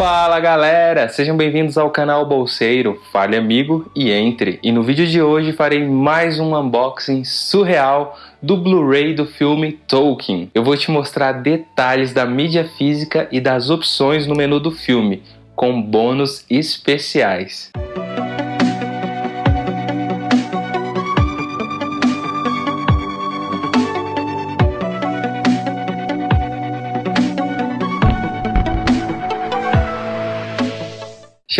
Fala galera, sejam bem-vindos ao canal Bolseiro, fale amigo e entre. E no vídeo de hoje farei mais um unboxing surreal do Blu-ray do filme Tolkien. Eu vou te mostrar detalhes da mídia física e das opções no menu do filme, com bônus especiais.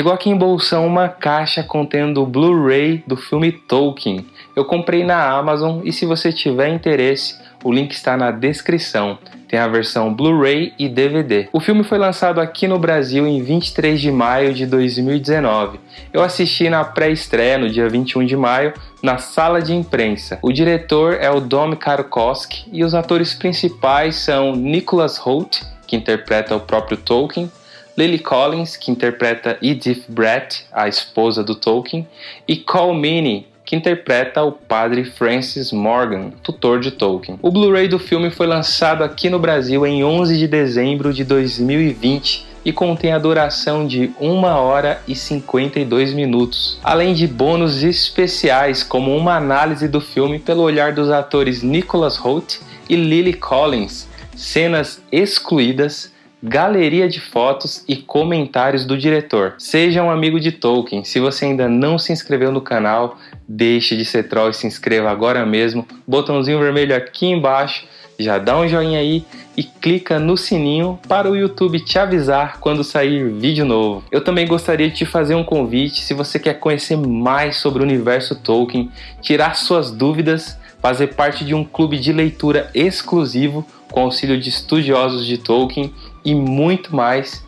Chegou aqui em bolsão uma caixa contendo o Blu-ray do filme Tolkien. Eu comprei na Amazon e se você tiver interesse, o link está na descrição. Tem a versão Blu-ray e DVD. O filme foi lançado aqui no Brasil em 23 de maio de 2019. Eu assisti na pré-estreia no dia 21 de maio na sala de imprensa. O diretor é o Dom Karkowski e os atores principais são Nicholas Hoult, que interpreta o próprio Tolkien, Lily Collins, que interpreta Edith Brett, a esposa do Tolkien, e Cole Meany, que interpreta o padre Francis Morgan, tutor de Tolkien. O Blu-ray do filme foi lançado aqui no Brasil em 11 de dezembro de 2020 e contém a duração de 1 hora e 52 minutos, além de bônus especiais como uma análise do filme pelo olhar dos atores Nicholas Hoult e Lily Collins, cenas excluídas, galeria de fotos e comentários do diretor. Seja um amigo de Tolkien. Se você ainda não se inscreveu no canal, deixe de ser troll e se inscreva agora mesmo. Botãozinho vermelho aqui embaixo, já dá um joinha aí e clica no sininho para o YouTube te avisar quando sair vídeo novo. Eu também gostaria de te fazer um convite se você quer conhecer mais sobre o universo Tolkien, tirar suas dúvidas, fazer parte de um clube de leitura exclusivo com auxílio de estudiosos de Tolkien e muito mais,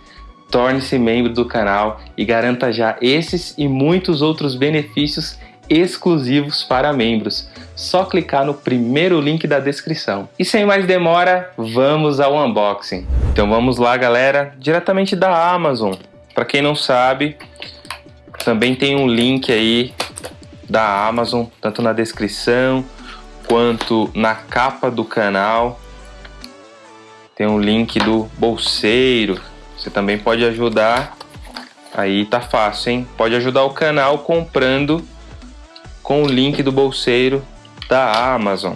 torne-se membro do canal e garanta já esses e muitos outros benefícios exclusivos para membros. Só clicar no primeiro link da descrição. E sem mais demora, vamos ao unboxing. Então vamos lá, galera, diretamente da Amazon. Para quem não sabe, também tem um link aí da Amazon, tanto na descrição quanto na capa do canal. Tem um link do bolseiro. Você também pode ajudar. Aí tá fácil, hein? Pode ajudar o canal comprando com o link do bolseiro da Amazon.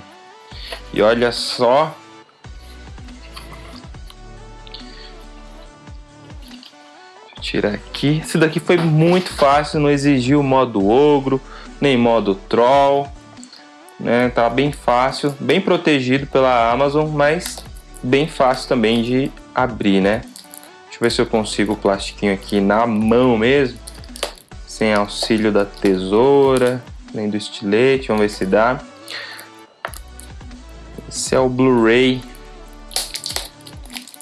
E olha só. Tirar aqui. Esse daqui foi muito fácil, não exigiu modo ogro, nem modo troll. Né? Tá bem fácil, bem protegido pela Amazon, mas bem fácil também de abrir, né? Deixa eu ver se eu consigo o plastiquinho aqui na mão mesmo, sem auxílio da tesoura, nem do estilete, vamos ver se dá. Esse é o Blu-ray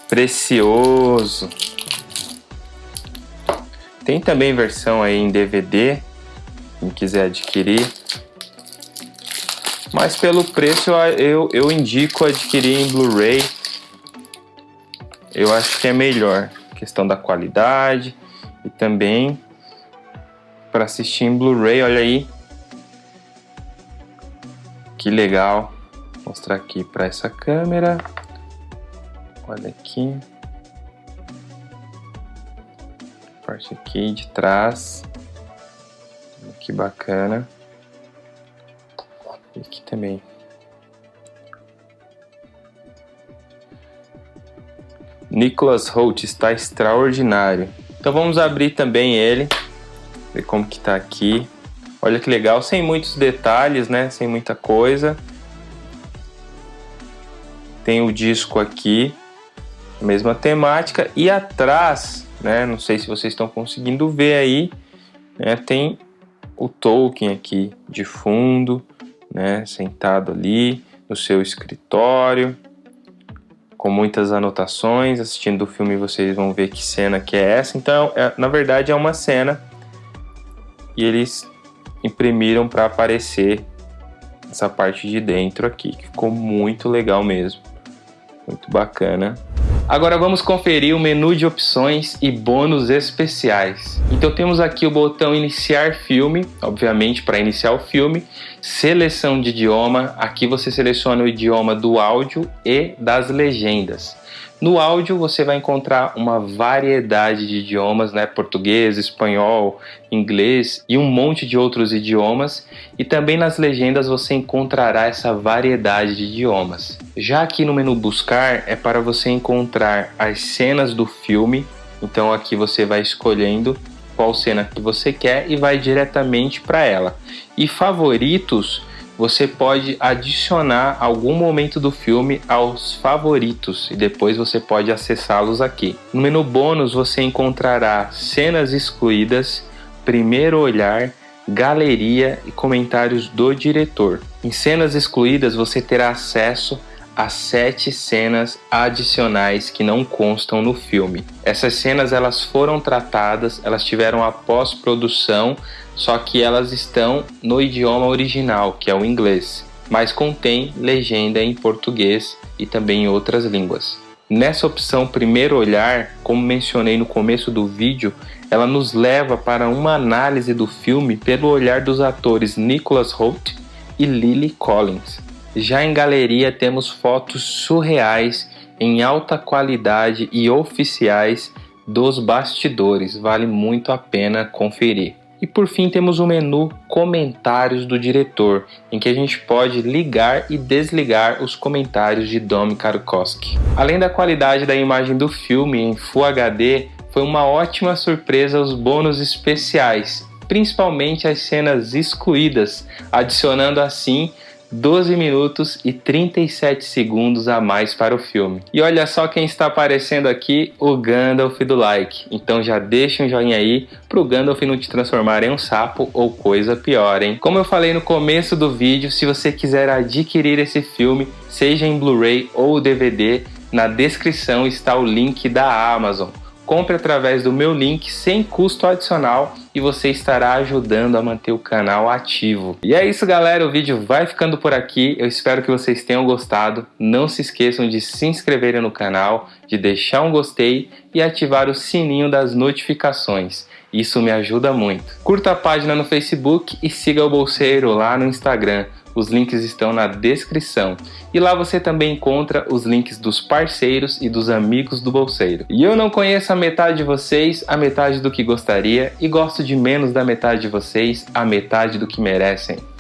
precioso. Tem também versão aí em DVD, quem quiser adquirir. Mas pelo preço eu, eu indico adquirir em Blu-ray eu acho que é melhor. Questão da qualidade e também para assistir em Blu-ray, olha aí. Que legal. Vou mostrar aqui para essa câmera. Olha aqui. Parte aqui de trás. Que bacana. E aqui também. Nicholas Holt está extraordinário. Então vamos abrir também ele, ver como que tá aqui. Olha que legal, sem muitos detalhes, né? Sem muita coisa. Tem o disco aqui, mesma temática. E atrás, né? Não sei se vocês estão conseguindo ver aí, né? Tem o Tolkien aqui de fundo, né? Sentado ali no seu escritório com muitas anotações. Assistindo o filme vocês vão ver que cena que é essa. Então, é, na verdade, é uma cena e eles imprimiram para aparecer essa parte de dentro aqui, que ficou muito legal mesmo. Muito bacana. Agora vamos conferir o menu de opções e bônus especiais. Então temos aqui o botão iniciar filme, obviamente para iniciar o filme, seleção de idioma, aqui você seleciona o idioma do áudio e das legendas. No áudio você vai encontrar uma variedade de idiomas, né? Português, espanhol, inglês e um monte de outros idiomas. E também nas legendas você encontrará essa variedade de idiomas. Já aqui no menu buscar é para você encontrar as cenas do filme. Então aqui você vai escolhendo qual cena que você quer e vai diretamente para ela. E favoritos você pode adicionar algum momento do filme aos favoritos e depois você pode acessá-los aqui. No menu bônus você encontrará cenas excluídas, primeiro olhar, galeria e comentários do diretor. Em cenas excluídas você terá acesso as sete cenas adicionais que não constam no filme. Essas cenas elas foram tratadas, elas tiveram a pós-produção, só que elas estão no idioma original, que é o inglês, mas contém legenda em português e também em outras línguas. Nessa opção primeiro olhar, como mencionei no começo do vídeo, ela nos leva para uma análise do filme pelo olhar dos atores Nicholas Hoult e Lily Collins. Já em galeria temos fotos surreais em alta qualidade e oficiais dos bastidores, vale muito a pena conferir. E por fim temos o menu Comentários do diretor, em que a gente pode ligar e desligar os comentários de Dom Karkowski. Além da qualidade da imagem do filme em Full HD, foi uma ótima surpresa os bônus especiais, principalmente as cenas excluídas, adicionando assim 12 minutos e 37 segundos a mais para o filme. E olha só quem está aparecendo aqui, o Gandalf do like. Então já deixa um joinha aí pro Gandalf não te transformar em um sapo ou coisa pior, hein? Como eu falei no começo do vídeo, se você quiser adquirir esse filme, seja em Blu-ray ou DVD, na descrição está o link da Amazon. Compre através do meu link sem custo adicional e você estará ajudando a manter o canal ativo. E é isso galera, o vídeo vai ficando por aqui, eu espero que vocês tenham gostado. Não se esqueçam de se inscreverem no canal, de deixar um gostei e ativar o sininho das notificações. Isso me ajuda muito. Curta a página no Facebook e siga o Bolseiro lá no Instagram. Os links estão na descrição. E lá você também encontra os links dos parceiros e dos amigos do Bolseiro. E eu não conheço a metade de vocês, a metade do que gostaria, e gosto de menos da metade de vocês, a metade do que merecem.